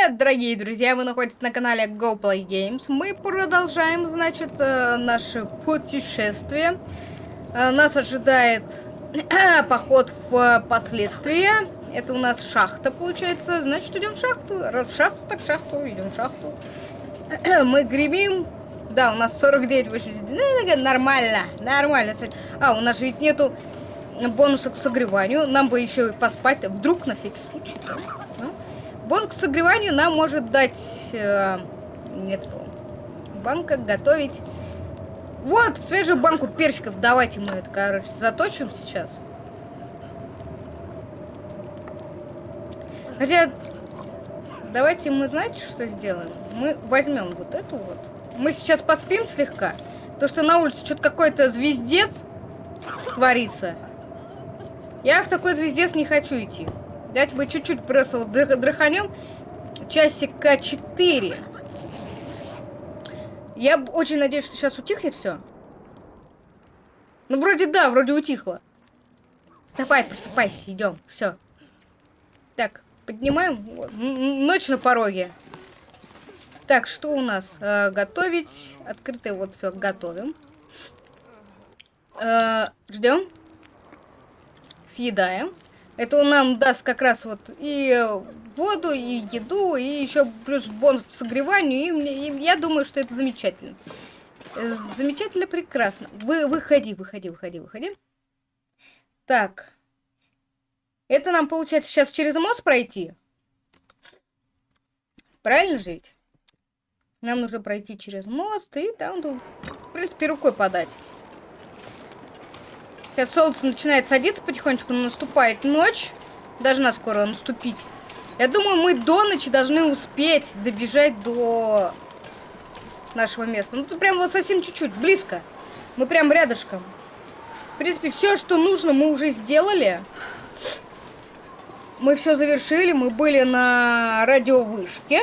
Привет, дорогие друзья! Вы находитесь на канале GoPlay Games. Мы продолжаем, значит, э, наше путешествие. Э, нас ожидает поход в последствия. Это у нас шахта, получается. Значит, идем в шахту. В шахту, так в шахту, идем в шахту. Мы гремим. Да, у нас 49 80. Нормально, нормально. А, у нас же ведь нету бонуса к согреванию. Нам бы еще поспать. Вдруг, на всякий случай. Бонус к согреванию нам может дать... Э, нет, банка готовить... Вот, свежую банку перчиков. Давайте мы это, короче, заточим сейчас. Хотя, давайте мы, знаете, что сделаем? Мы возьмем вот эту вот. Мы сейчас поспим слегка. То, что на улице что-то какой-то звездец творится. Я в такой звездец не хочу идти. Давайте мы чуть-чуть просто драханем. Часика 4. Я очень надеюсь, что сейчас утихнет все. Ну, вроде да, вроде утихло. Давай, просыпайся, идем. Все. Так, поднимаем. Ночь на пороге. Так, что у нас? Э, готовить. Открытое вот все готовим. Э, ждем. Съедаем. Это он нам даст как раз вот и воду, и еду, и еще плюс бонус к согреванию. И, и я думаю, что это замечательно. Замечательно, прекрасно. Вы, выходи, выходи, выходи, выходи. Так. Это нам, получается, сейчас через мост пройти? Правильно же ведь? Нам нужно пройти через мост и там, ну, в принципе, рукой подать. Сейчас солнце начинает садиться потихонечку, но наступает ночь. Должна скоро наступить. Я думаю, мы до ночи должны успеть добежать до нашего места. Ну, тут прям вот совсем чуть-чуть, близко. Мы прям рядышком. В принципе, все, что нужно, мы уже сделали. Мы все завершили. Мы были на радиовышке.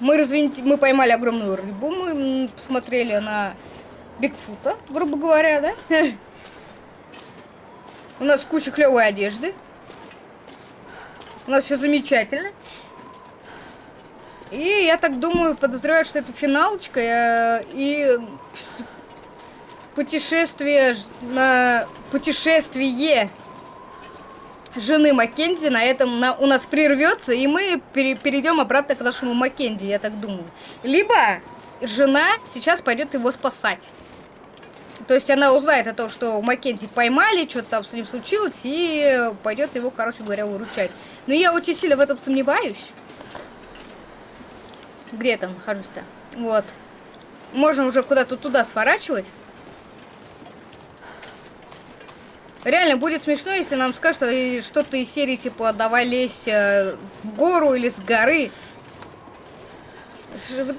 Мы, развинти... мы поймали огромную рыбу. Мы посмотрели на Бигфута, грубо говоря, да? У нас куча клевой одежды. У нас все замечательно. И я так думаю, подозреваю, что это финалочка. Э, и путешествие на путешествие жены Маккензи на этом на, у нас прервется, и мы пере, перейдем обратно к нашему Маккензи, я так думаю. Либо жена сейчас пойдет его спасать. То есть она узнает о том, что Маккензи поймали, что-то там с ним случилось, и пойдет его, короче говоря, выручать. Но я очень сильно в этом сомневаюсь. Где я там нахожусь-то? Вот. Можно уже куда-то туда сворачивать. Реально будет смешно, если нам скажут что-то из серии типа «давай лезь э, в гору или с горы».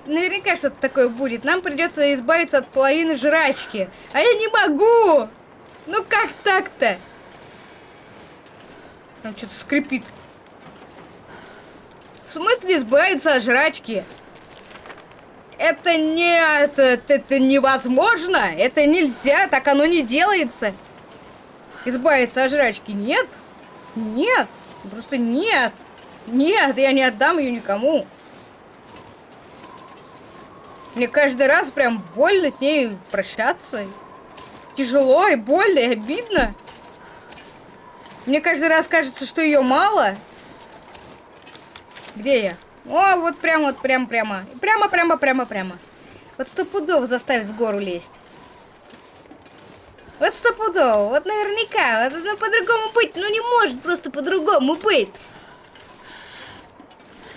Наверняка что-то такое будет. Нам придется избавиться от половины жрачки. А я не могу! Ну как так-то? Там что-то скрипит. В смысле избавиться от жрачки? Это не... Это, это невозможно! Это нельзя! Так оно не делается! Избавиться от жрачки? Нет! Нет! Просто нет! Нет, я не отдам ее никому. Мне каждый раз прям больно с ней прощаться. Тяжело и больно, и обидно. Мне каждый раз кажется, что ее мало. Где я? О, вот прям, вот прям, прямо. Прямо, прямо, прямо, прямо. Вот стопудово заставит в гору лезть. Вот стопудово, вот наверняка. Вот это по-другому быть, ну не может просто по-другому быть.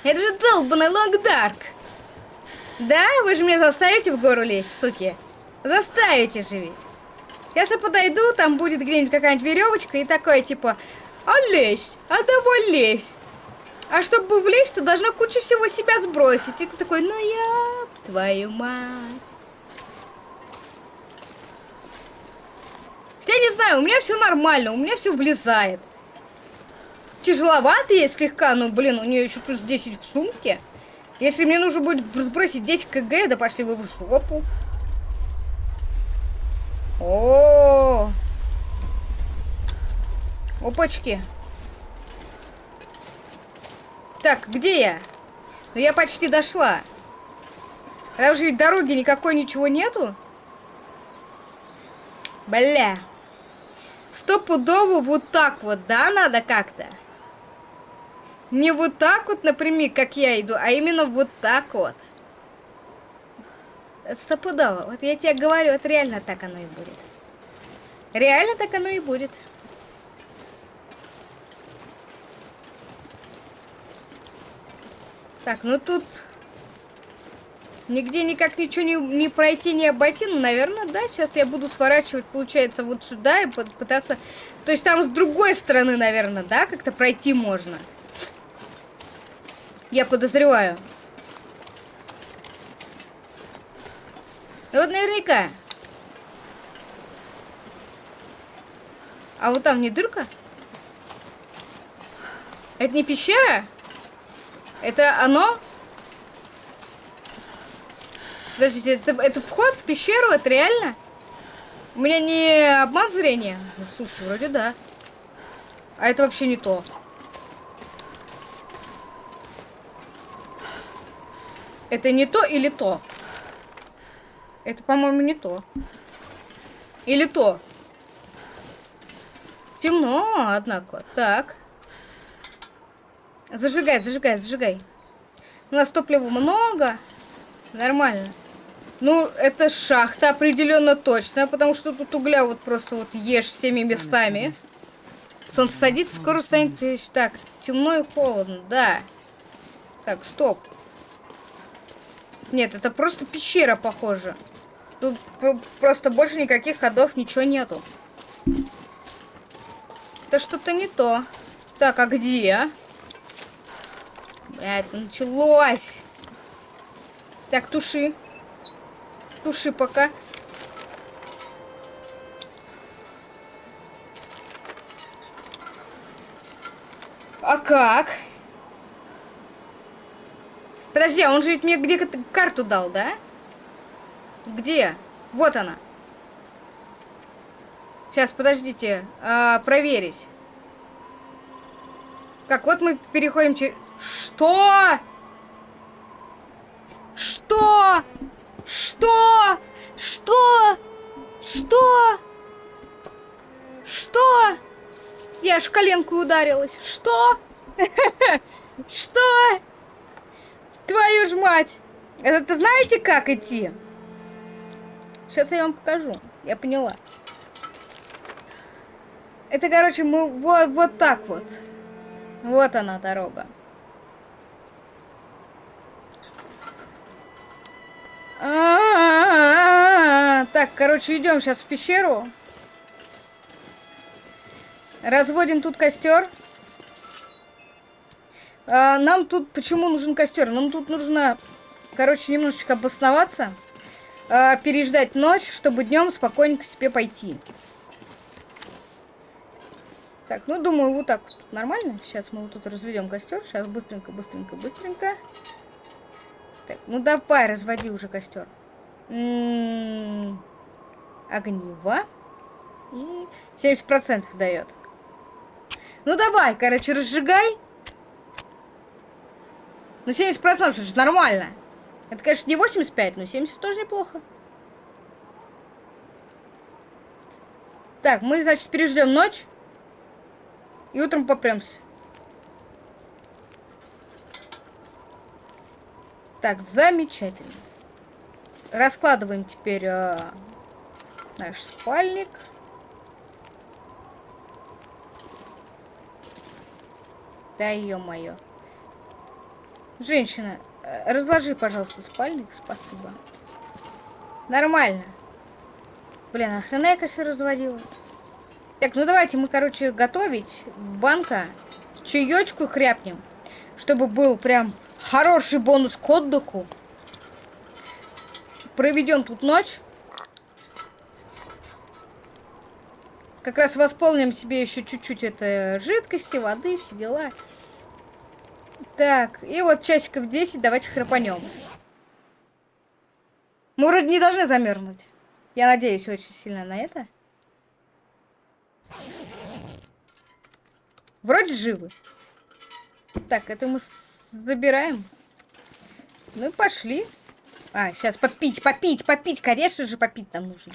Это же долбанный Лонг Дарк. Да? Вы же меня заставите в гору лезть, суки? Заставите же ведь. Я подойду, там будет где-нибудь какая-нибудь веревочка и такое типа, а лезь, а давай лезь. А чтобы влезть, ты должна кучу всего себя сбросить. И ты такой, ну я твою мать. Я не знаю, у меня все нормально, у меня все влезает. Тяжеловато ей слегка, но, блин, у нее еще плюс 10 в сумке. Если мне нужно будет бросить 10 кг, да пошли вы в жопу. О, -о, -о. Опачки. Так, где я? Ну, я почти дошла. Там же ведь дороги никакой ничего нету. Бля. Стопудово вот так вот, да, надо как-то? Не вот так вот, например, как я иду, а именно вот так вот. Стопудово. Вот я тебе говорю, вот реально так оно и будет. Реально так оно и будет. Так, ну тут нигде никак ничего не, не пройти, не обойти. Ну, наверное, да. Сейчас я буду сворачивать, получается, вот сюда и пытаться... То есть там с другой стороны, наверное, да, как-то пройти можно. Я подозреваю. Ну вот наверняка. А вот там не дырка? Это не пещера? Это оно? Подождите, это, это вход в пещеру? Это реально? У меня не обман зрения? Ну, слушайте, вроде да. А это вообще не то. Это не то или то? Это, по-моему, не то. Или то. Темно, однако. Так. Зажигай, зажигай, зажигай. У нас топлива много. Нормально. Ну, это шахта определенно точно, потому что тут угля вот просто вот ешь всеми местами. Солнце садится, скоро станет... Так, темно и холодно, да. Так, стоп. Нет, это просто пещера, похоже. Тут просто больше никаких ходов, ничего нету. Это что-то не то. Так, а где? Бля, началось. Так, туши. Туши пока. А как? Подожди, а он же ведь мне где-то карту дал, да? Где? Вот она. Сейчас, подождите. А, проверить. Как, вот мы переходим через... Что? Что? Что? Что? Что? Что? Я аж коленку ударилась. Что? Что? Твою ж мать! Это знаете, как идти? Сейчас я вам покажу. Я поняла. Это, короче, мы вот, вот так вот. Вот она дорога. А -а -а. Так, короче, идем сейчас в пещеру. Разводим тут костер. А, нам тут почему нужен костер? Нам тут нужно, короче, немножечко обосноваться, а, переждать ночь, чтобы днем спокойненько себе пойти. Так, ну думаю, вот так вот нормально. Сейчас мы вот тут разведем костер. Сейчас быстренько, быстренько, быстренько. Так, ну давай, разводи уже костер. М-м-м, огнево. И 70% дает. Ну давай, короче, разжигай. Ну 70% это же нормально. Это, конечно, не 85, но 70 тоже неплохо. Так, мы, значит, переждем ночь. И утром попремся. Так, замечательно. Раскладываем теперь э, наш спальник. Да, ё-моё. Женщина, э, разложи, пожалуйста, спальник. Спасибо. Нормально. Блин, а хрена я костер разводила? Так, ну давайте мы, короче, готовить. Банка. Чаечку хряпнем. Чтобы был прям хороший бонус к отдыху. Проведем тут ночь. Как раз восполним себе еще чуть-чуть это жидкости, воды, все дела. Так, и вот часиков 10 давайте храпанем. Мы вроде не должны замерзнуть. Я надеюсь очень сильно на это. Вроде живы. Так, это мы забираем. Ну и пошли. А, сейчас попить, попить, попить. Конечно же, попить нам нужно.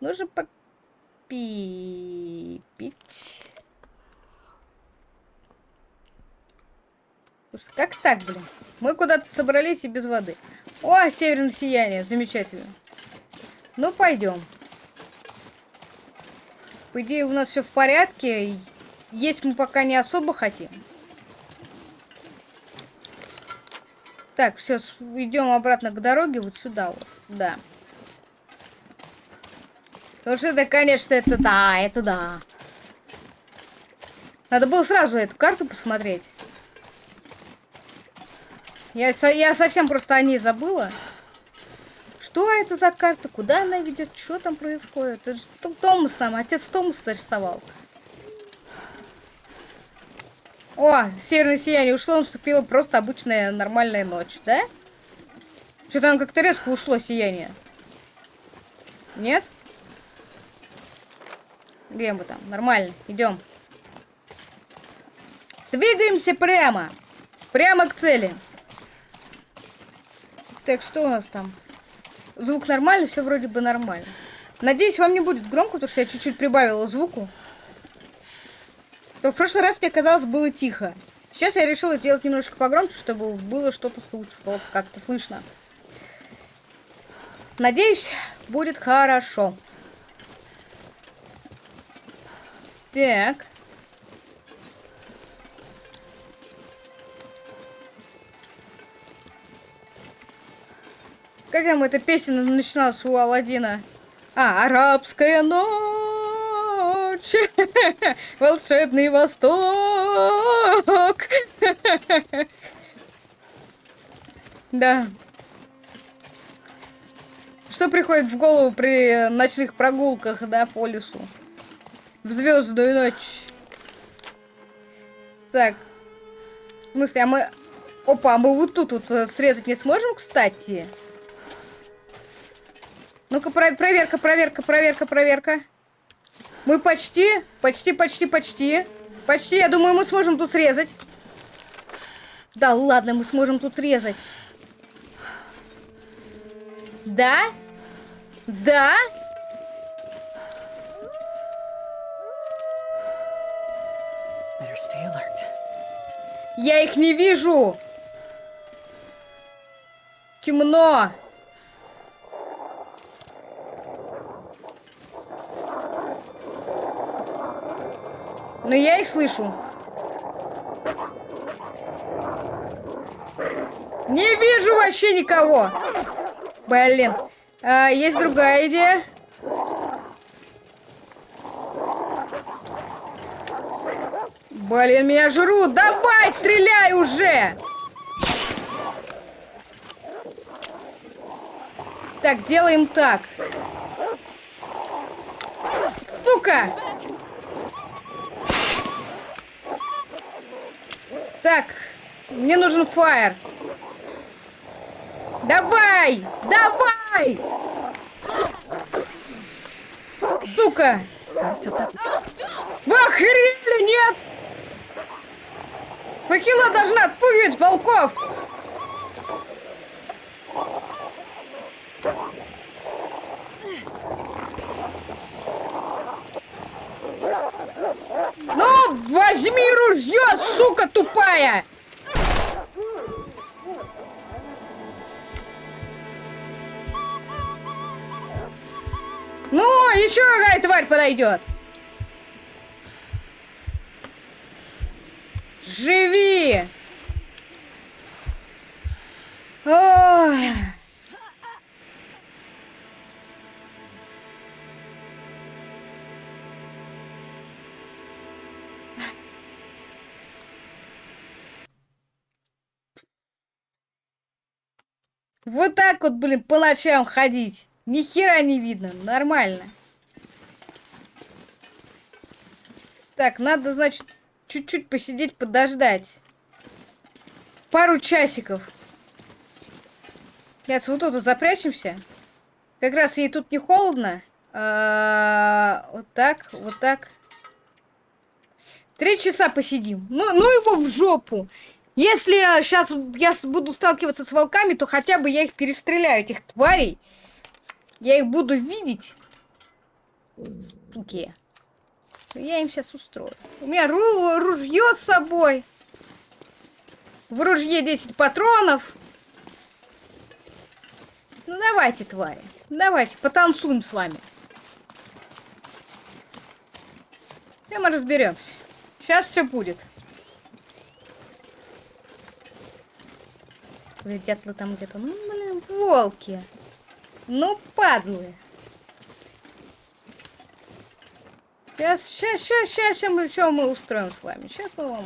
Нужно попить. Как так, блин? Мы куда-то собрались и без воды. О, северное сияние, замечательно. Ну, пойдем. По идее, у нас все в порядке. Есть мы пока не особо хотим. Так, все, идем обратно к дороге, вот сюда вот, да. Потому что это, конечно, это да, это да. Надо было сразу эту карту посмотреть. Я, я совсем просто о ней забыла. Что это за карта? Куда она ведет? Что там происходит? Это же Томас там, отец Томас нарисовал. О, северное сияние ушло, наступила просто обычная нормальная ночь, да? Что там как-то резко ушло сияние. Нет? Где мы там? Нормально, идем. Двигаемся прямо. Прямо к цели. Так, что у нас там? Звук нормальный, все вроде бы нормально. Надеюсь, вам не будет громко, потому что я чуть-чуть прибавила звуку. То в прошлый раз мне казалось было тихо. Сейчас я решила сделать немножко погромче, чтобы было что-то слышно, как-то слышно. Надеюсь, будет хорошо. Так. Как там эта песня начиналась у Алладина? А, арабская ночь, волшебный восток. Да. Что приходит в голову при ночных прогулках, да, по лесу? В звездную ночь. Так. В смысле, а мы... Опа, а мы вот тут вот срезать не сможем, кстати? Ну-ка, про проверка, проверка, проверка, проверка. Мы почти, почти, почти, почти. Почти, я думаю, мы сможем тут срезать. Да ладно, мы сможем тут резать. Да? Да? Я их не вижу. Темно. Но я их слышу. Не вижу вообще никого. Блин. А, есть другая идея. Блин, меня жрут. Давай, стреляй уже. Так, делаем так. Сука! Так, мне нужен фаер. Давай! Давай! Сука! Вы охерели, нет? Факела должна отпугивать волков! Ну, возьми ружье, тупая! Ну, еще какая тварь подойдет. Вот так вот, блин, по ночам ходить. Ни хера не видно. Нормально. Так, надо, значит, чуть-чуть посидеть, подождать. Пару часиков. Нет, вот тут запрячемся. Как раз ей тут не холодно. А -а -а вот так, вот так. Три часа посидим. Ну, ну его в жопу. Если сейчас я буду сталкиваться с волками, то хотя бы я их перестреляю, этих тварей. Я их буду видеть. Суки. Я им сейчас устрою. У меня ру ружье с собой. В ружье 10 патронов. Ну давайте, твари. Давайте, потанцуем с вами. И мы разберемся. Сейчас все будет. Летят ли там где-то? Ну, блин, волки. Ну, падлы. Сейчас, сейчас, сейчас, сейчас, сейчас мы, что мы устроим с вами. Сейчас мы вам...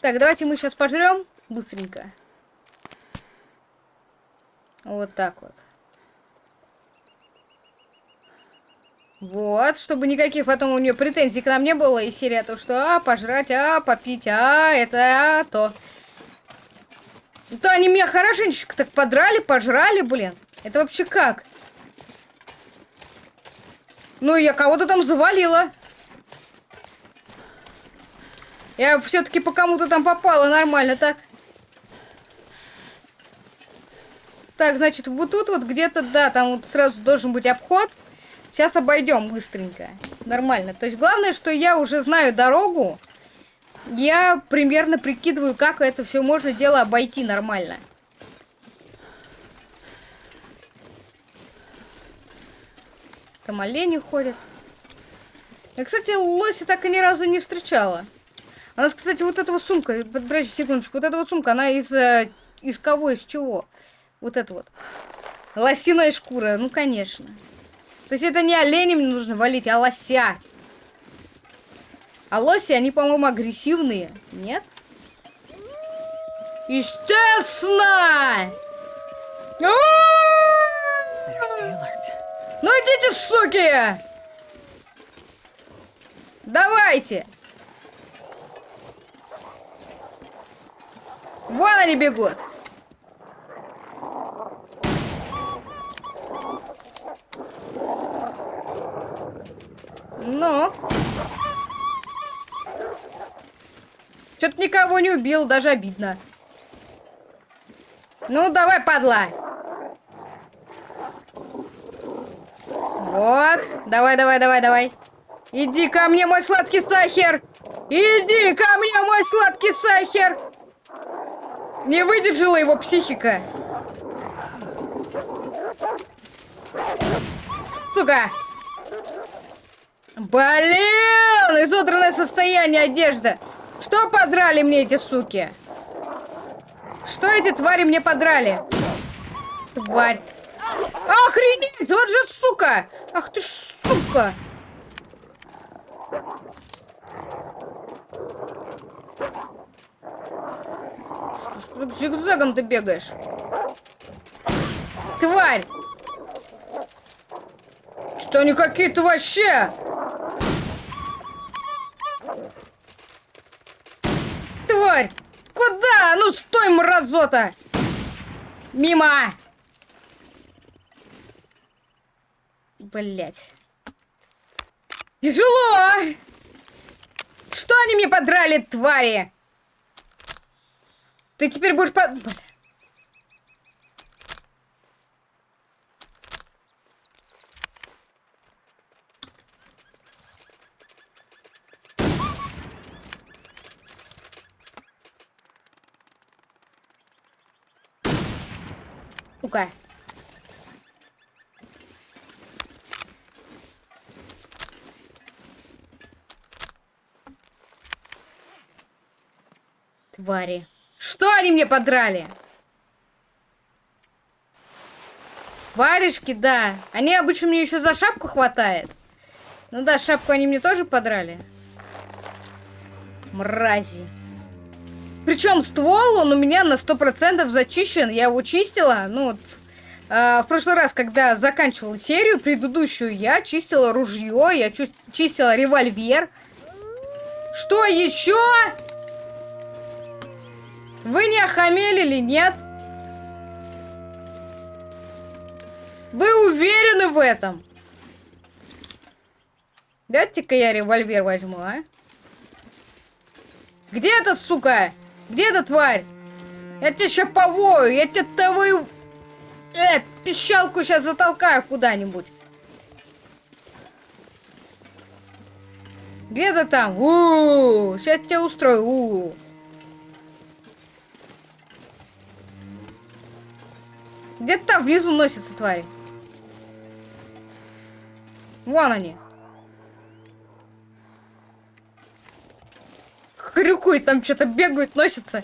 Так, давайте мы сейчас пожрем быстренько. Вот так вот. Вот, чтобы никаких потом у нее претензий к нам не было. И серия то, что а, пожрать, а, попить, а, это, а, то. То они меня хорошенечко так подрали, пожрали, блин. Это вообще как? Ну, я кого-то там завалила. Я все-таки по кому-то там попала нормально, так? Так, значит, вот тут вот где-то, да, там вот сразу должен быть обход. Сейчас обойдем быстренько. Нормально. То есть главное, что я уже знаю дорогу. Я примерно прикидываю, как это все можно дело обойти нормально. Там олени ходят. Я, кстати, лоси так и ни разу не встречала. У нас, кстати, вот эта вот сумка, подожди секундочку, вот эта вот сумка, она из, э, из кого, из чего? Вот это вот. Лосиная шкура, ну, конечно. То есть это не оленем нужно валить, а лося. А лоси, они, по-моему, агрессивные. Нет? Естественно! Ну идите, суки! Давайте! Вон они бегут! Ну? Что-то никого не убил, даже обидно. Ну, давай, падла. Вот. Давай, давай, давай, давай. Иди ко мне, мой сладкий сахар. Иди ко мне, мой сладкий сахар. Не выдержала его психика. Сука. Блин, изодранное состояние одежда. Что подрали мне эти суки? Что эти твари мне подрали? Тварь. Охренеть, вот же сука. Ах ты ж сука. Что ты зигзагом ты бегаешь? Тварь! Что они какие-то вообще? Тварь! Куда? Ну стой, мразота! Мимо! Блять. Тяжело! Что они мне подрали, твари? Ты теперь будешь под... Сука. Твари. Что они мне подрали? Варежки, да. Они обычно мне еще за шапку хватает. Ну да, шапку они мне тоже подрали. Мрази. Причем ствол, он у меня на 100% зачищен. Я его чистила. Ну, вот, э, в прошлый раз, когда заканчивала серию предыдущую, я чистила ружье, я чистила револьвер. Что еще? Вы не охамели или нет? Вы уверены в этом? Дайте-ка я револьвер возьму, а? Где эта сука? Где эта тварь? Я тебя сейчас повою, я тебя твою... Э, пищалку сейчас затолкаю куда-нибудь. Где ты там? У, -у, -у сейчас тебя устрою. У -у. Где-то там внизу носятся твари. Вон они. Хрюкует, там что-то бегают, носятся.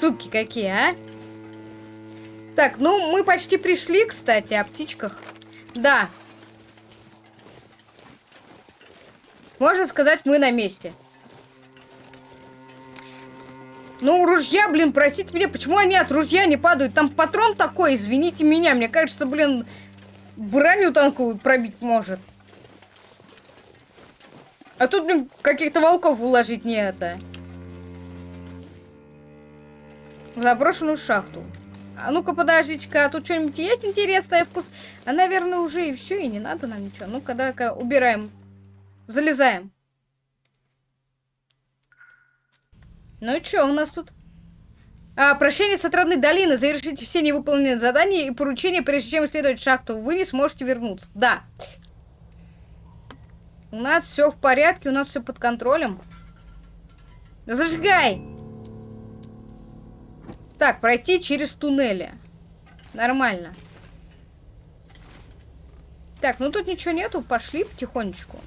Суки какие, а? Так, ну мы почти пришли, кстати, о птичках. Да. Можно сказать, мы на месте. Ну, ружья, блин, простите меня, почему они от ружья не падают? Там патрон такой, извините меня, мне кажется, блин, броню танковую пробить может. А тут, блин, каких-то волков уложить не это. В заброшенную шахту. А ну-ка, подождите-ка, а тут что-нибудь есть интересное вкус? А, наверное, уже и все, и не надо нам ничего. Ну-ка, давай-ка убираем. Залезаем. Ну и что у нас тут? А, прощение с отрадной долины. Завершите все невыполненные задания и поручения, прежде чем исследовать шахту. Вы не сможете вернуться. Да. У нас все в порядке, у нас все под контролем. Зажигай! Так, пройти через туннели. Нормально. Так, ну тут ничего нету, пошли потихонечку.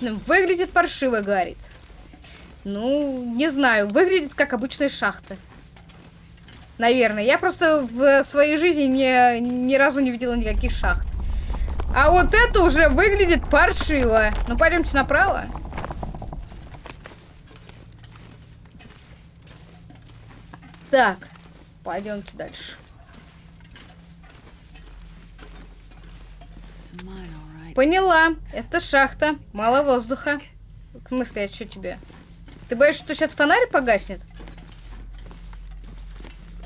Выглядит паршиво, говорит. Ну, не знаю, выглядит как обычная шахта. Наверное. Я просто в своей жизни не, ни разу не видела никаких шахт. А вот это уже выглядит паршиво. Ну, пойдемте направо. Так, пойдемте дальше. Поняла. Это шахта. Мало воздуха. В смысле, а что тебе? Ты боишься, что сейчас фонарь погаснет?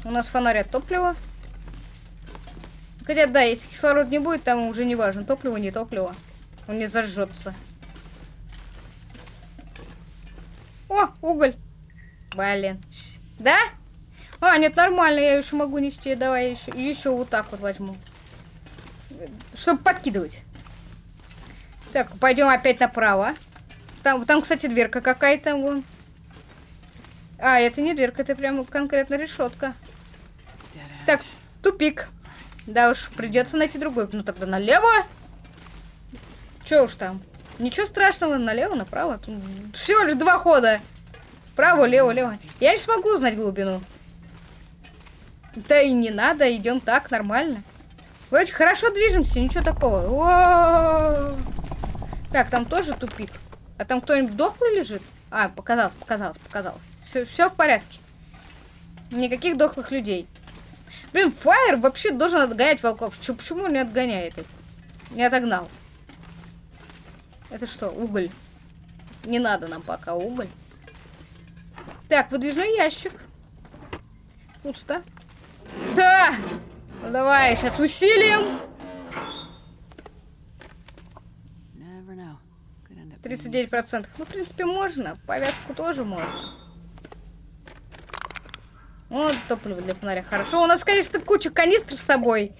У нас фонарь от топлива. Хотя, да, если кислород не будет, там уже не важно, топливо, не топливо. Он не зажжется. О, уголь. Блин. Да? А, нет, нормально, я еще могу нести. Давай еще, еще вот так вот возьму. Чтобы подкидывать. Так, пойдем опять направо. Там, там кстати, дверка какая-то. Вон. А, это не дверка, это прямо конкретно решетка. Так, тупик. Да уж, придется найти другой. Ну тогда налево. Че уж там. Ничего страшного, налево, направо. Тут всего лишь два хода. Право, лево, лево. Я не смогу узнать глубину. Да и не надо, идем так, нормально. Вроде хорошо движемся, ничего такого. О -о -о так, там тоже тупик. А там кто-нибудь дохлый лежит? А, показалось, показалось, показалось. Все в порядке. Никаких дохлых людей. Блин, Фаер вообще должен отгонять волков. Ч почему не отгоняет их? Не отогнал. Это что, уголь? Не надо нам пока уголь. Так, выдвижной ящик. Пусто. Да! Ну, давай, сейчас усилим. 39%. Ну, в принципе, можно. Повязку тоже можно. Вот топливо для фонаря. Хорошо. У нас, конечно, куча канистр с собой.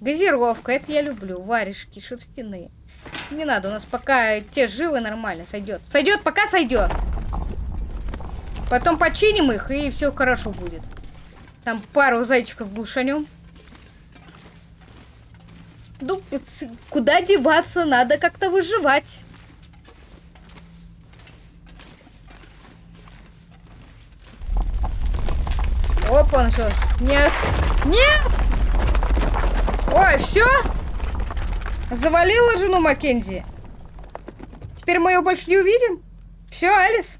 Газировка. Это я люблю. Варежки шерстяные. Не надо. У нас пока те живы нормально. Сойдет. Сойдет, пока сойдет. Потом починим их, и все хорошо будет. Там пару зайчиков глушанем. Ну, куда деваться? Надо как-то выживать. Опа, он что? Нет. Нет! Ой, все? Завалила жену Маккензи. Теперь мы ее больше не увидим? Все, Алис?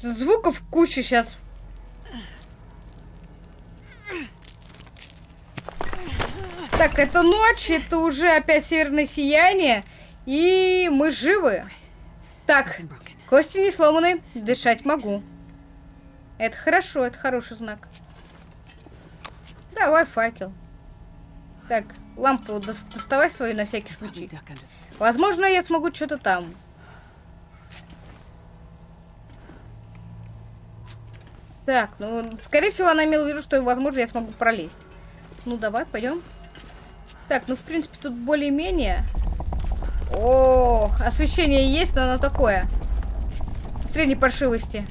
Звуков куча сейчас. Так, это ночь, это уже опять северное сияние. И мы живы. Так, кости не сломаны, дышать могу. Это хорошо, это хороший знак. Давай факел. Так, лампу доставай свою на всякий случай. Возможно, я смогу что-то там. Так, ну, скорее всего, она имела в виду, что, возможно, я смогу пролезть. Ну, давай, пойдем. Так, ну, в принципе, тут более-менее... О, освещение есть, но оно такое. Средней паршивости.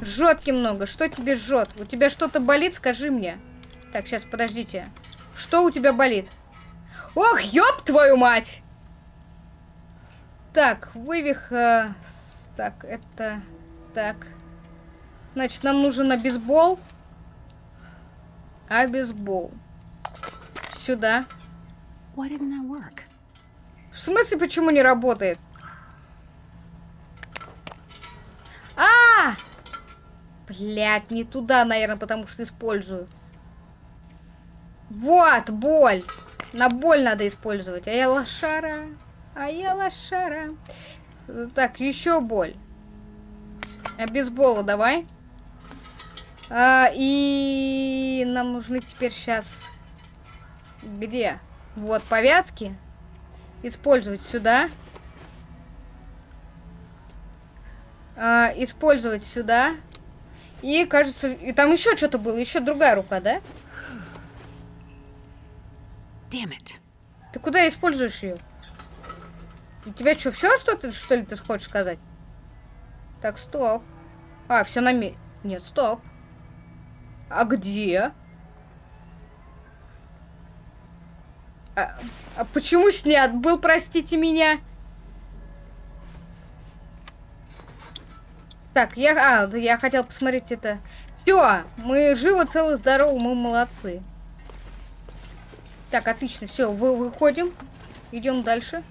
Жжет много. Что тебе жжет? У тебя что-то болит? Скажи мне. Так, сейчас, подождите. Что у тебя болит? Ох, ёб твою мать! Так, вывих... Э, так, это... Так. Значит, нам нужен обезбол. Обезбол. Сюда. В смысле, почему не работает? А! -а, -а! Блять, не туда, наверное, потому что использую. Вот, боль. На боль надо использовать. А я лошара. А я лошара. Так, еще боль. Обезбола давай. А, и нам нужны теперь сейчас... Где? Вот, повязки. Использовать сюда. А, использовать сюда. И, кажется, и там еще что-то было, еще другая рука, да? Damn it. Ты куда используешь ее? У тебя что, все, что ты, что ли, ты хочешь сказать? Так, стоп. А, все на ми... Нет, стоп. А где? А, а почему снят был, простите меня? Так, я, а, я хотел посмотреть это. Все, мы живы, целы, здоровы, мы молодцы. Так, отлично, все, вы, выходим. Идем дальше.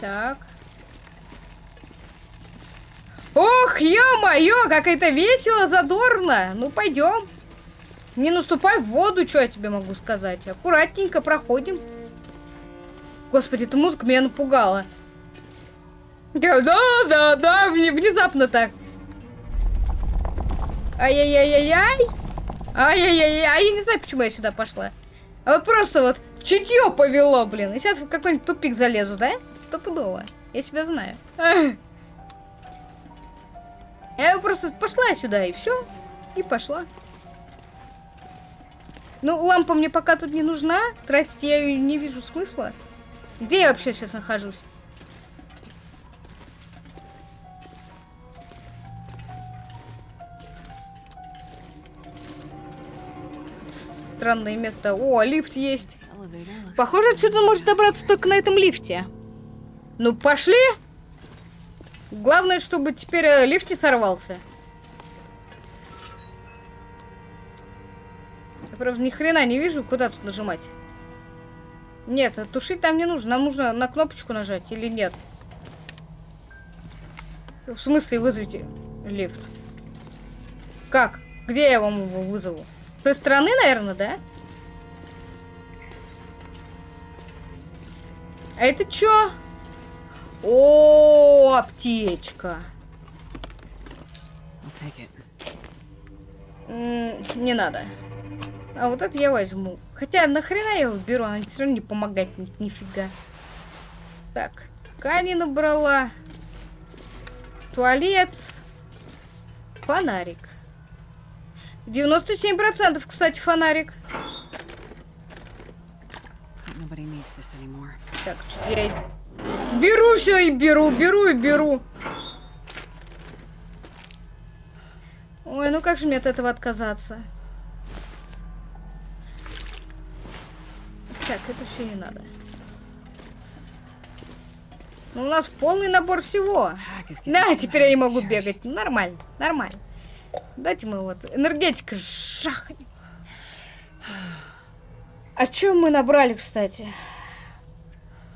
Так. Ох, ё-моё, как это весело, задорно. Ну, пойдем. Не наступай в воду, что я тебе могу сказать. Аккуратненько проходим. Господи, эта музыка меня напугала. Да, да, да, внезапно так. Ай-яй-яй-яй-яй. Ай-яй-яй-яй. А я не знаю, почему я сюда пошла. А вот просто вот чутье повело, блин. И сейчас в какой-нибудь тупик залезу, да? Стопудово. Я себя знаю. Я просто пошла сюда, и все. И пошла. Ну, лампа мне пока тут не нужна. Тратить я ее не вижу смысла. Где я вообще сейчас нахожусь? странное место. О, лифт есть. Похоже, отсюда может добраться только на этом лифте. Ну, пошли. Главное, чтобы теперь э, лифт не сорвался. Правда, ни хрена не вижу, куда тут нажимать. Нет, тушить там не нужно. Нам нужно на кнопочку нажать или нет. В смысле вызовите лифт? Как? Где я вам его вызову? С той стороны, наверное, да? А это что? О, аптечка. Не надо. А вот это я возьму. Хотя нахрена я его беру, она все равно не помогает ни нифига. Так, ткани набрала. Туалет. Фонарик. 97%, кстати, фонарик. Так, что я беру все и беру, беру и беру. Ой, ну как же мне от этого отказаться? Так, это все не надо. Ну, у нас полный набор всего. На, теперь я не могу бегать. Нормально, нормально. Дайте мы вот энергетика жахнем. А что мы набрали, кстати?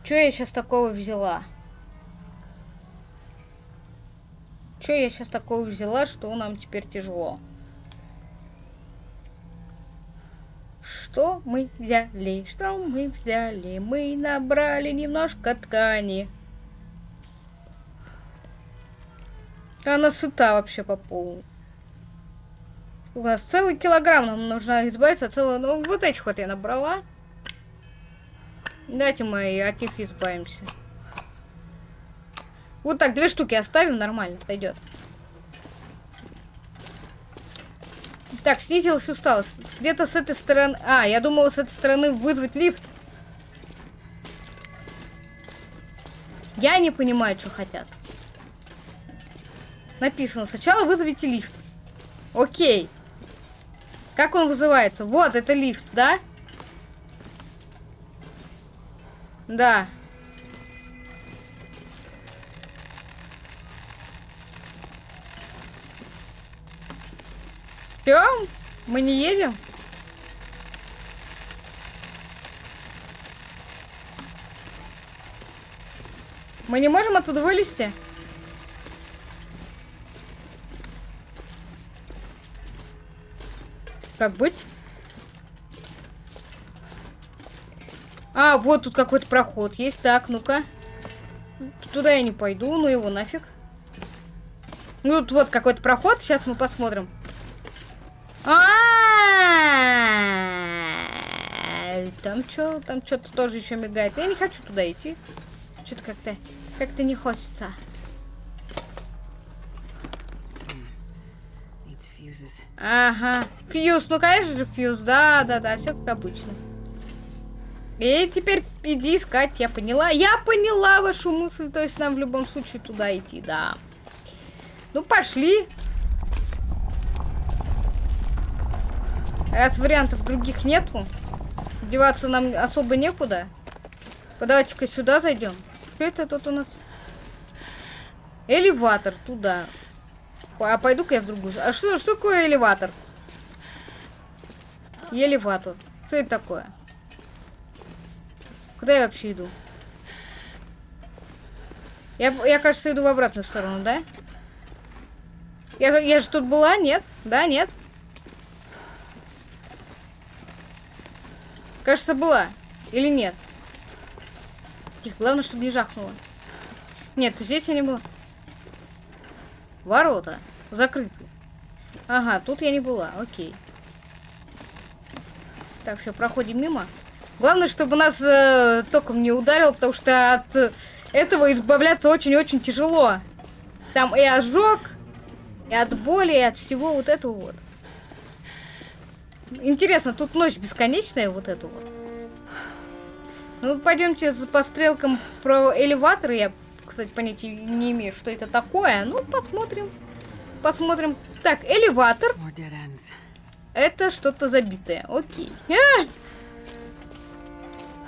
Что я сейчас такого взяла? Что я сейчас такого взяла, что нам теперь тяжело? Что мы взяли? Что мы взяли? Мы набрали немножко ткани. Она сыта вообще по полу. У нас целый килограмм, нам нужно избавиться целого... Ну, вот этих вот я набрала. Давайте мы от них избавимся. Вот так, две штуки оставим, нормально, пойдет. Так, снизилась усталость. Где-то с этой стороны... А, я думала с этой стороны вызвать лифт. Я не понимаю, что хотят. Написано, сначала вызовите лифт. Окей. Как он вызывается? Вот, это лифт, да? Да. Все? Мы не едем? Мы не можем оттуда вылезти? Как быть? А, вот тут какой-то проход есть. Так, ну-ка. Туда я не пойду, ну его нафиг. Ну, тут вот какой-то проход. Сейчас мы посмотрим. А, Там что? Там что-то тоже еще мигает. Я не хочу туда идти. Что-то как-то как-то не хочется. Ага. Фьюз, ну конечно же фьюз. Да, да, да, все как обычно. И теперь иди искать, я поняла. Я поняла вашу мысль, то есть нам в любом случае туда идти, да. Ну, пошли. Раз вариантов других нету, деваться нам особо некуда. Давайте-ка сюда зайдем. Что это тут у нас? Элеватор туда. А пойду-ка я в другую. А что, что такое элеватор? Элеватор. Что это такое? Куда я вообще иду? Я, я кажется, иду в обратную сторону, да? Я, я же тут была, нет? Да, нет? Кажется, была. Или нет? Их, главное, чтобы не жахнуло. Нет, здесь я не была. Ворота. Закрыты. Ага, тут я не была. Окей. Так, все, проходим мимо. Главное, чтобы нас э, током не ударил, потому что от этого избавляться очень-очень тяжело. Там и ожог, и от боли, и от всего вот этого вот. Интересно, тут ночь бесконечная, вот эту вот. Ну, пойдемте по стрелкам про элеватор. Я, кстати, понятия не имею, что это такое. Ну, посмотрим. Посмотрим. Так, элеватор. Это что-то забитое. Окей. А!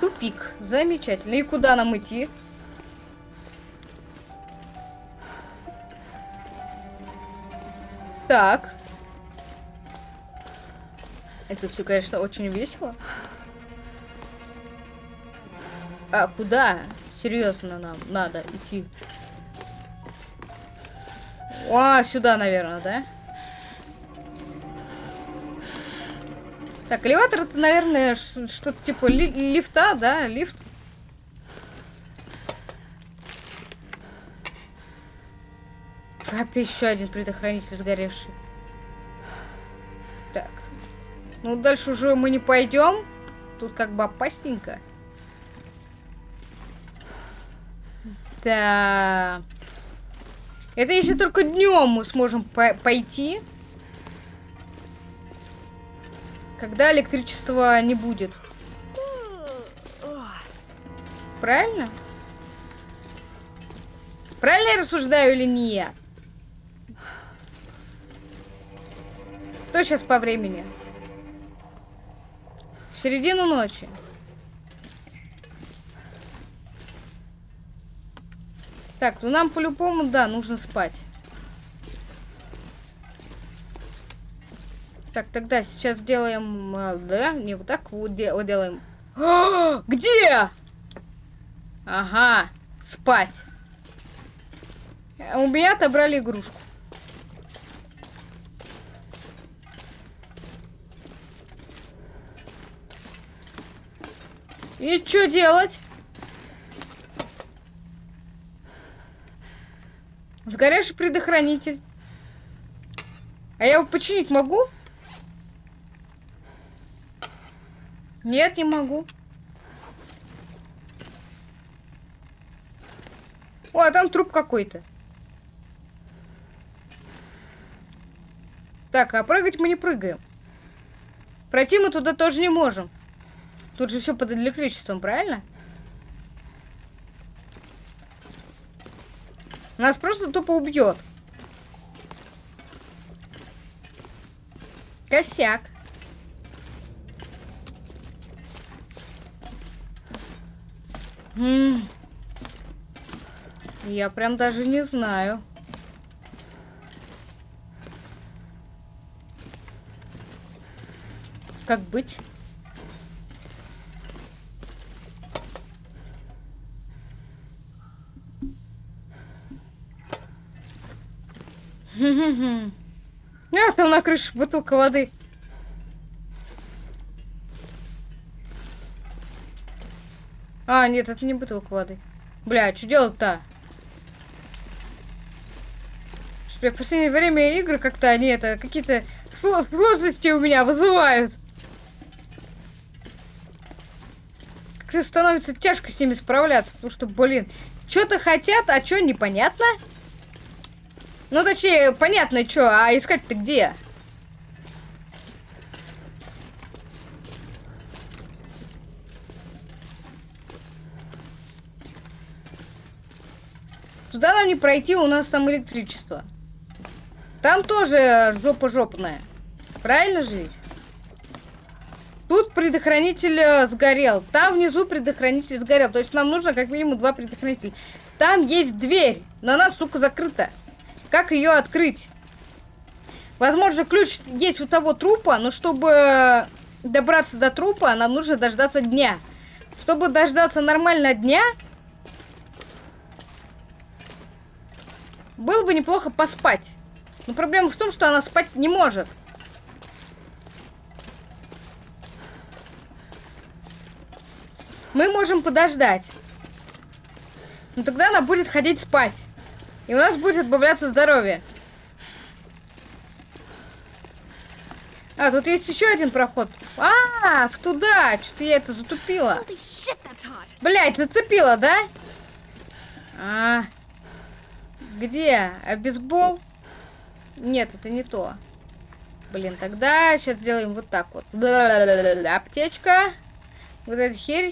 Тупик. Замечательно. И куда нам идти? Так. Это все, конечно, очень весело. А куда? Серьезно нам надо идти. А, сюда, наверное, да? Так, элеватор это, наверное, что-то типа ли лифта, да? Лифт. Опять еще один предохранитель сгоревший. Так. Ну, дальше уже мы не пойдем. Тут как бы опасненько. Да. Это если только днем мы сможем по пойти. Когда электричества не будет. Правильно? Правильно я рассуждаю или нет? Что сейчас по времени? Середину ночи. Так, ну нам по-любому, да, нужно спать. Так, тогда сейчас сделаем... Э, да, не вот так вот делаем. Где? Ага, спать. У меня отобрали игрушку. И что делать? Сгоревший предохранитель. А я его починить могу? Нет, не могу. О, а там труп какой-то. Так, а прыгать мы не прыгаем. Пройти мы туда тоже не можем. Тут же все под электричеством, правильно? Нас просто тупо убьет. Косяк. М Я прям даже не знаю. Как быть? А, там на крыше бутылка воды. А, нет, это не бутылка воды. Бля, что делать-то? Что в последнее время игры как-то они это какие-то сложности у меня вызывают. Как-то становится тяжко с ними справляться, потому что, блин, что-то хотят, а что непонятно. Ну, точнее, понятно, что, а искать-то где? Туда нам не пройти, у нас там электричество. Там тоже жопа жопная. Правильно ведь? Тут предохранитель э, сгорел. Там внизу предохранитель сгорел. То есть нам нужно как минимум два предохранителя. Там есть дверь, но она, сука, закрыта. Как ее открыть? Возможно, ключ есть у того трупа, но чтобы добраться до трупа, нам нужно дождаться дня. Чтобы дождаться нормально дня, было бы неплохо поспать. Но проблема в том, что она спать не может. Мы можем подождать. Но тогда она будет ходить спать. И у нас будет отбавляться здоровье. А, тут есть еще один проход. А, в туда. Что-то я это затупила. Блять, зацепила, да? А, где? А бейсбол? Нет, это не то. Блин, тогда сейчас сделаем вот так вот. Аптечка. Вот эта херь.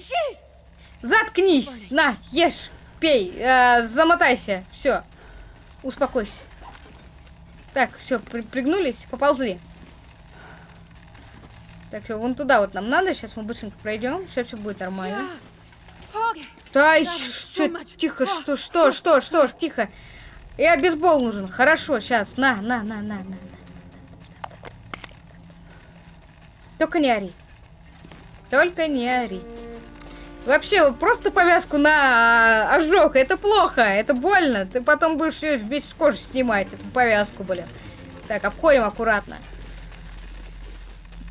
Заткнись! На, ешь, пей, э, замотайся. Все. Успокойся. Так, все, при пригнулись, поползли. Так, все, вон туда вот нам надо. Сейчас мы быстренько пройдем. Сейчас все будет нормально. Да, что, тихо, что, что, что, что, тихо. Я бейсбол нужен. Хорошо, сейчас. На, на, на, на, на. Только не ори. Только не ори. Вообще, просто повязку на а, ожог, это плохо, это больно. Ты потом будешь ее весь с кожи снимать, эту повязку, блин. Так, обходим аккуратно.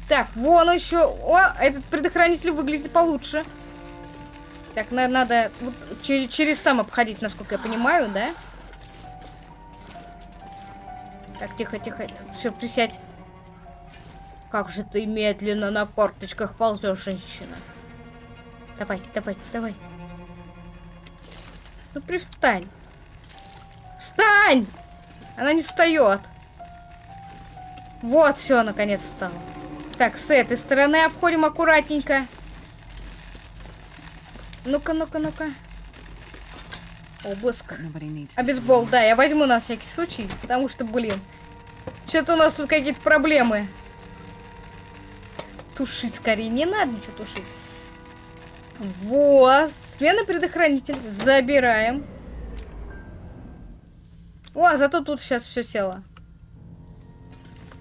Так, вон еще. О, этот предохранитель выглядит получше. Так, на, надо вот, через, через там обходить, насколько я понимаю, да? Так, тихо, тихо. Все, присядь. Как же ты медленно на корточках ползешь, женщина. Давай, давай, давай. Ну привстань. Встань! Она не встает. Вот, все, наконец встала. Так, с этой стороны обходим аккуратненько. Ну-ка, ну-ка, ну-ка. Обыск. А бейсбол, да, я возьму на всякий случай, потому что, блин, что-то у нас тут какие-то проблемы. Тушить скорее, не надо ничего тушить. Вот. Смена предохранитель. Забираем. О, зато тут сейчас все село.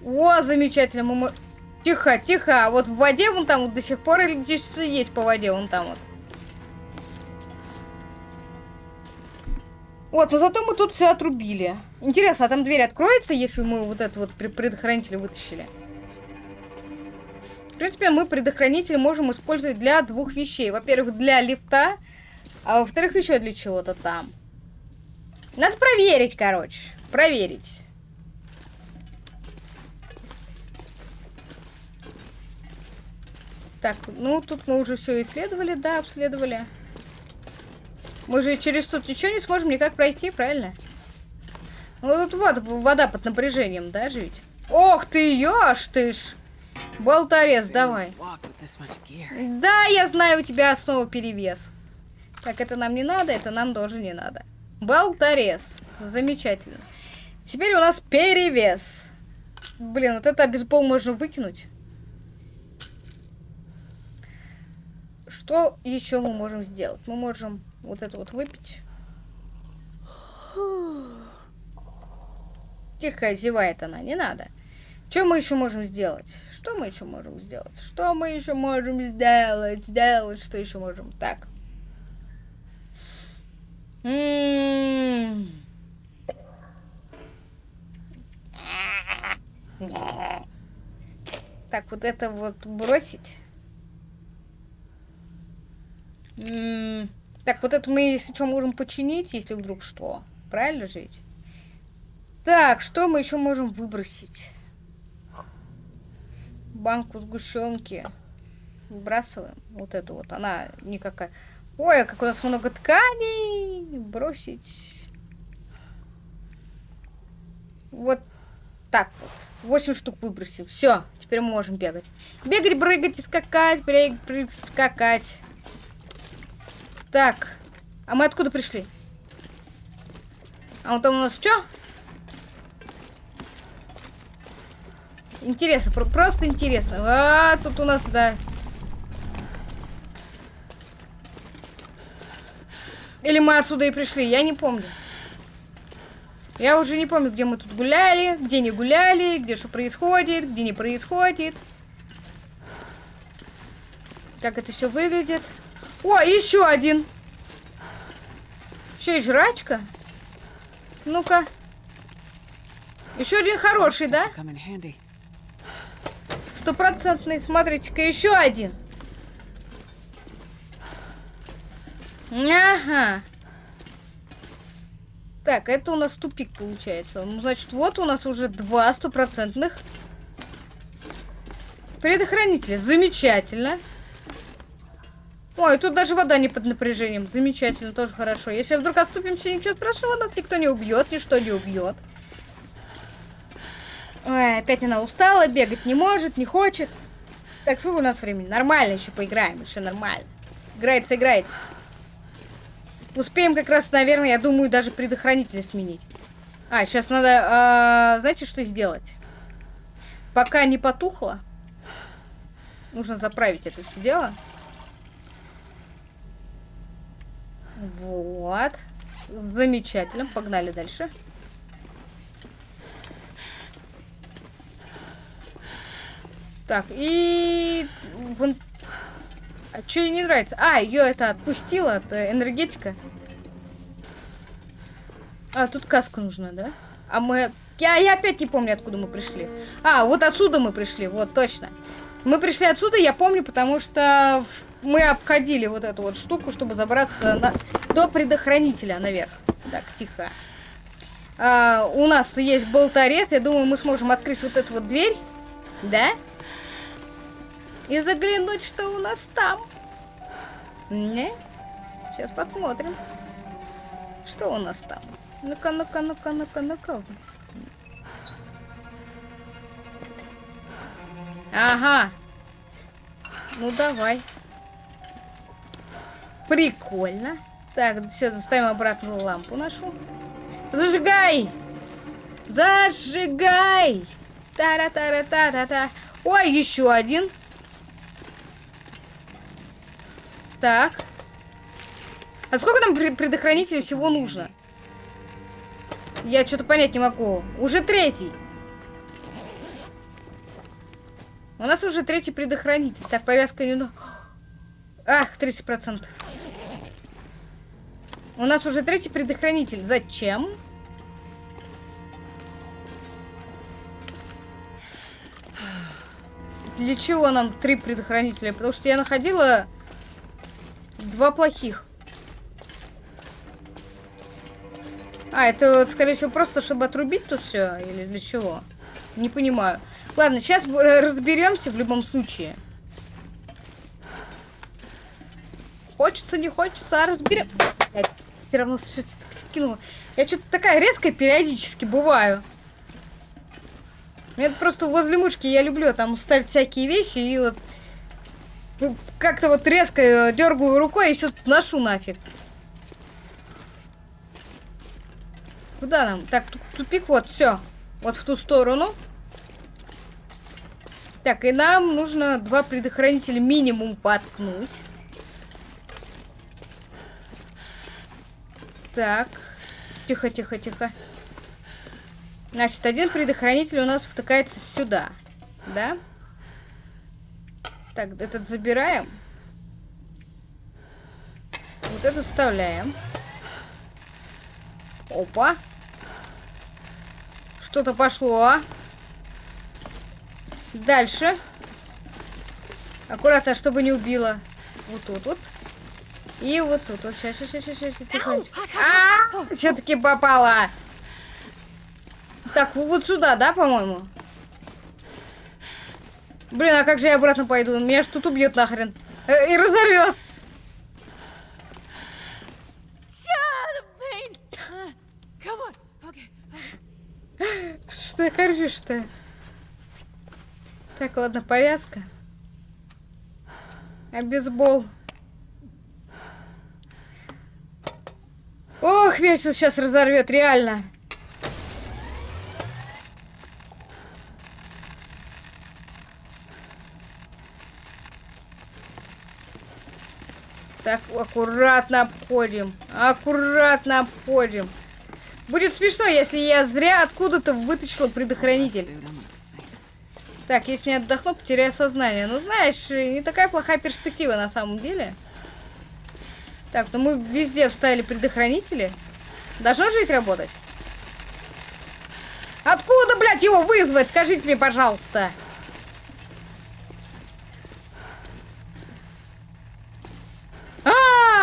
О, замечательно. Мы... Тихо, тихо. Вот в воде вон там вот до сих пор электричество есть по воде вон там вот. Вот, но зато мы тут все отрубили. Интересно, а там дверь откроется, если мы вот этот вот предохранитель вытащили? Принципе, мы предохранитель можем использовать для двух вещей. Во-первых, для лифта, а во-вторых, еще для чего-то там. Надо проверить, короче. Проверить. Так, ну тут мы уже все исследовали, да, обследовали. Мы же через тут ничего не сможем никак пройти, правильно? Ну тут вот вода под напряжением, да, жить? Ох ты, ёж ты ж! Болторез, давай. Да, я знаю, у тебя снова перевес. Так, это нам не надо, это нам тоже не надо. Болторез. Замечательно. Теперь у нас перевес. Блин, вот это бейсбол можно выкинуть. Что еще мы можем сделать? Мы можем вот это вот выпить. Тихо зевает она, не надо. Что мы еще можем сделать? Что мы еще можем сделать? Что мы еще можем сделать? Сделать, что еще можем? Так. М -м -м. Так, вот это вот бросить. Так, вот это мы, если что, можем починить, если вдруг что. Правильно жить? Так, что мы еще можем выбросить? Банку сгущенки. Выбрасываем. Вот эту вот. Она никакая. Ой, а как у нас много тканей. Бросить. Вот так вот. 8 штук выбросим. Все, теперь мы можем бегать. Бегать, прыгать и скакать, прыгать, прыгать, скакать. Так. А мы откуда пришли? А вот там у нас что? Интересно, про просто интересно. А, тут у нас, да. Или мы отсюда и пришли, я не помню. Я уже не помню, где мы тут гуляли, где не гуляли, где что происходит, где не происходит. Как это все выглядит. О, еще один. Еще и жрачка. Ну-ка. Еще один хороший, да? Стопроцентный. Смотрите-ка, еще один. Ага. Так, это у нас тупик получается. Ну, значит, вот у нас уже два стопроцентных предохранителя. Замечательно. Ой, тут даже вода не под напряжением. Замечательно, тоже хорошо. Если вдруг отступимся, ничего страшного, нас никто не убьет, ничто не убьет. Ой, опять она устала, бегать не может, не хочет. Так, сколько у нас времени? Нормально еще поиграем, еще нормально. Играется, играется. Успеем как раз, наверное, я думаю, даже предохранитель сменить. А, сейчас надо, а, знаете, что сделать? Пока не потухло, нужно заправить это все дело. Вот. Замечательно. Погнали дальше. Так, и... Вон... А что ей не нравится? А, ее это отпустила, это энергетика. А, тут каска нужна, да? А мы... Я, я опять не помню, откуда мы пришли. А, вот отсюда мы пришли, вот, точно. Мы пришли отсюда, я помню, потому что мы обходили вот эту вот штуку, чтобы забраться на... до предохранителя наверх. Так, тихо. А, у нас есть болторез. Я думаю, мы сможем открыть вот эту вот дверь. Да? И заглянуть, что у нас там. Не? Сейчас посмотрим. Что у нас там? Ну-ка, ну-ка, ну-ка, ну-ка, ну-ка. Ага. Ну, давай. Прикольно. Так, все, ставим обратно лампу нашу. Зажигай! Зажигай! Тара-тара-та-та-та. Ой, еще один. Так. А сколько нам предохранителей всего нужно? Я что-то понять не могу. Уже третий. У нас уже третий предохранитель. Так, повязка не... Ах, 30%. У нас уже третий предохранитель. Зачем? Для чего нам три предохранителя? Потому что я находила два плохих. А, это, скорее всего, просто чтобы отрубить тут все? Или для чего? Не понимаю. Ладно, сейчас разберемся в любом случае. Хочется, не хочется, а разберем. Я все равно все скинула. Я что-то такая редкая периодически бываю. Это просто возле мышки я люблю там ставить всякие вещи и вот ну, как-то вот резко э, дергаю рукой и все ношу нафиг. Куда нам? Так, тупик вот, все. Вот в ту сторону. Так, и нам нужно два предохранителя минимум поткнуть. Так. Тихо, тихо, тихо. Значит, один предохранитель у нас втыкается сюда. Да? Так, этот забираем. Вот эту вставляем. Опа. Что-то пошло. Дальше. Аккуратно, чтобы не убило. Вот тут вот. И вот тут вот. Сейчас, сейчас, сейчас, сейчас. Тихонечко. А, все-таки попала. Так, вот сюда, да, по-моему? Блин, а как же я обратно пойду? Меня ж тут убьет нахрен. Э, и разорвет. Что ты коржишь-то? Так, ладно, повязка. А бейсбол. Ох, меня сейчас разорвет, реально. Так, аккуратно обходим. Аккуратно обходим. Будет смешно, если я зря откуда-то вытащила предохранитель. Так, если не отдохну, потеряю сознание. Ну, знаешь, не такая плохая перспектива на самом деле. Так, ну мы везде вставили предохранители. Должно ведь работать? Откуда, блядь, его вызвать? Скажите мне, пожалуйста.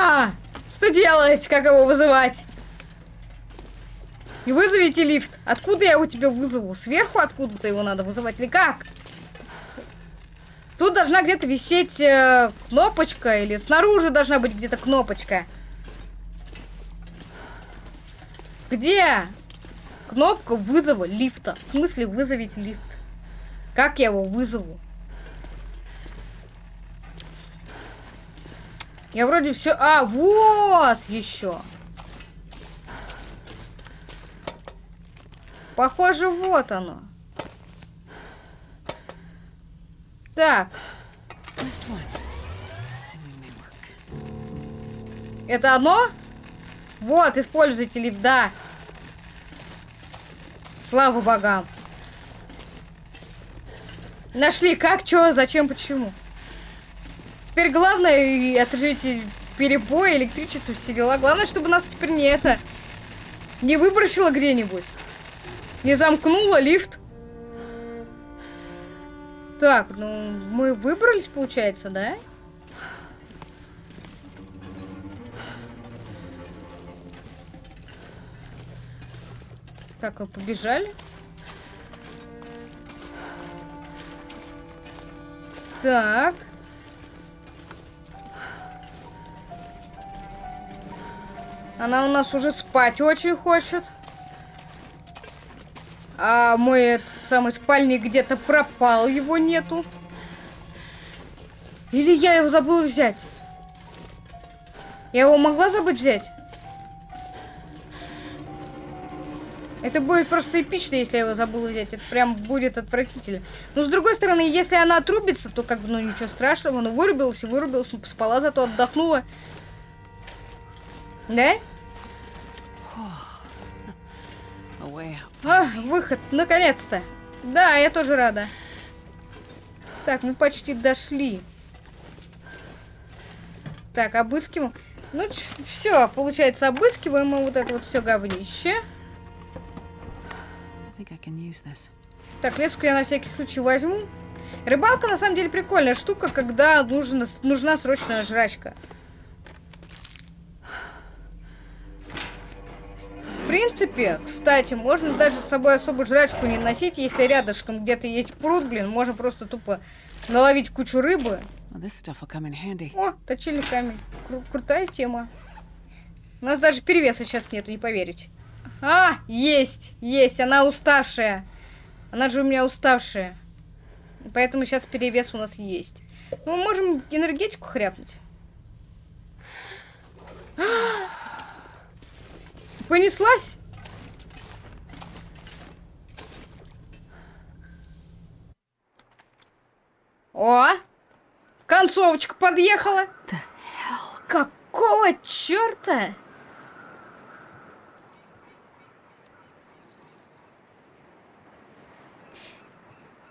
-а, Что делать? Как его вызывать? И вызовите лифт. Откуда я его тебе вызову? Сверху откуда-то его надо вызывать или как? Тут должна где-то висеть э, кнопочка, или снаружи должна быть где-то кнопочка. Где кнопка вызова лифта? В смысле вызовите лифт? Как я его вызову? Я вроде все... А, вот еще. Похоже, вот оно. Так. Это оно? Вот, используйте лифт, да. Слава богам. Нашли как, что, зачем, почему. Теперь главное отжить перебой, электричество, все дела. Главное, чтобы нас теперь не это... Не выбросило где-нибудь. Не замкнуло лифт. Так, ну, мы выбрались, получается, да? Так, мы побежали. Так. Она у нас уже спать очень хочет. А мой самый спальник где-то пропал, его нету. Или я его забыла взять? Я его могла забыть взять? Это будет просто эпично, если я его забыла взять. Это прям будет отвратительно. Но с другой стороны, если она отрубится, то как бы, ну ничего страшного. Ну вырубилась и вырубилась, спала, зато отдохнула. Да? А, выход, наконец-то. Да, я тоже рада. Так, мы почти дошли. Так, обыскиваем. Ну, все, получается, обыскиваем мы вот это вот все говнище. Так, леску я на всякий случай возьму. Рыбалка, на самом деле, прикольная штука, когда нужна, нужна срочная жрачка. Принципе, кстати, можно даже с собой особо жрачку не носить, если рядышком где-то есть пруд, блин, можно просто тупо наловить кучу рыбы. О, точильный камень. Кру- крутая тема. У нас даже перевеса сейчас нету, не поверите. А, есть, есть, она уставшая. Она же у меня уставшая. Поэтому сейчас перевес у нас есть. Ну, мы можем энергетику хряпнуть. Понеслась? О! Концовочка подъехала. Какого черта?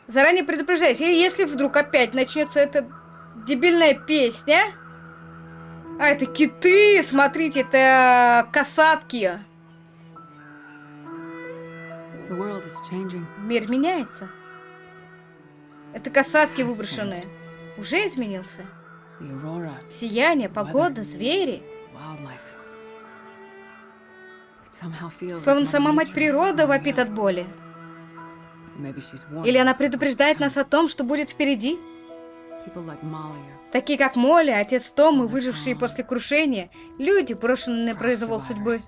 Заранее предупреждайте, если вдруг опять начнется эта дебильная песня. А, это киты, смотрите, это касатки. Is changing. Мир меняется. Это касатки выброшенные. Уже изменился. Сияние, погода, звери. Словно сама мать природа вопит от боли. Или она предупреждает нас о том, что будет впереди. Такие как Молли, отец Том и выжившие после крушения. Люди, брошенные на произвол судьбы.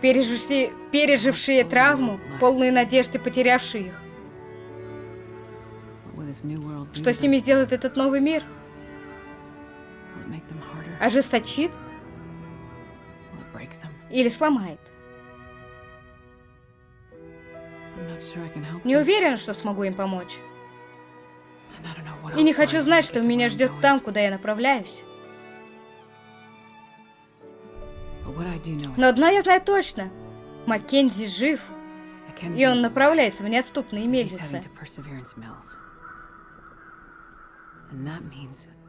Пережившие, пережившие травму, полные надежды, потерявшие их. Что с ними сделает этот новый мир? Ожесточит или сломает? Не уверен, что смогу им помочь. И не хочу знать, что меня ждет там, куда я направляюсь. Но одно я знаю точно. Маккензи жив, и он направляется в неотступные мельницы.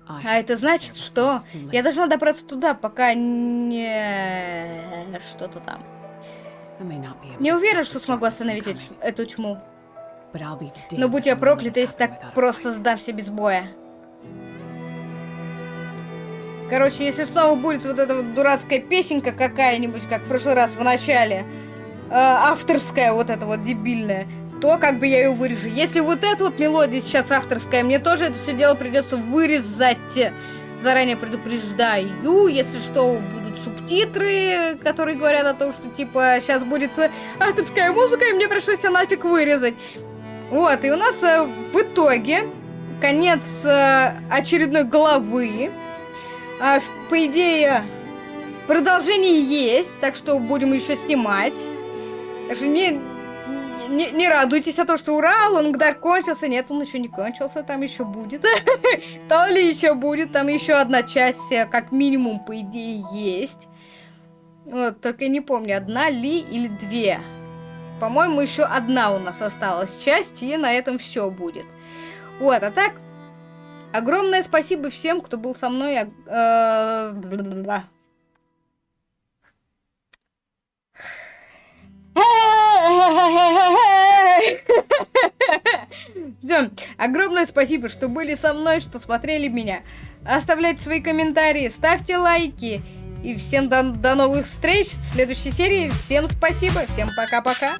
А это значит, что я должна добраться туда, пока не... что-то там. Не уверен, что смогу остановить эту- тьму. Но будь я it если так просто сдамся без боя. Короче, если снова будет вот эта вот дурацкая песенка какая-нибудь, как в прошлый раз в начале, э, авторская вот эта вот дебильная, то как бы я ее вырежу. Если вот эта вот мелодия сейчас авторская, мне тоже это все дело придется вырезать. Заранее предупреждаю, если что, субтитры, которые говорят о том, что типа сейчас будет э, авторская музыка, и мне пришлось все нафиг вырезать. Вот, и у нас э, в итоге конец э, очередной главы. В- по идее, продолжение есть, так что будем еще снимать. Так что не, не, не радуйтесь о том, что ура, Лонгдар кончился. Нет, он еще не кончился, там еще будет. То ли еще будет, там еще одна часть, э, как минимум, по идее, есть. Вот, только не помню, одна ли или две. По-моему, еще одна у нас осталась часть, и на этом все будет. Вот, а так, огромное спасибо всем, кто был со мной. а- э. Все, огромное спасибо, что были со мной, что смотрели меня. Оставляйте свои комментарии, ставьте лайки. И всем до, до новых встреч в следующей серии. Всем спасибо, всем пока-пока.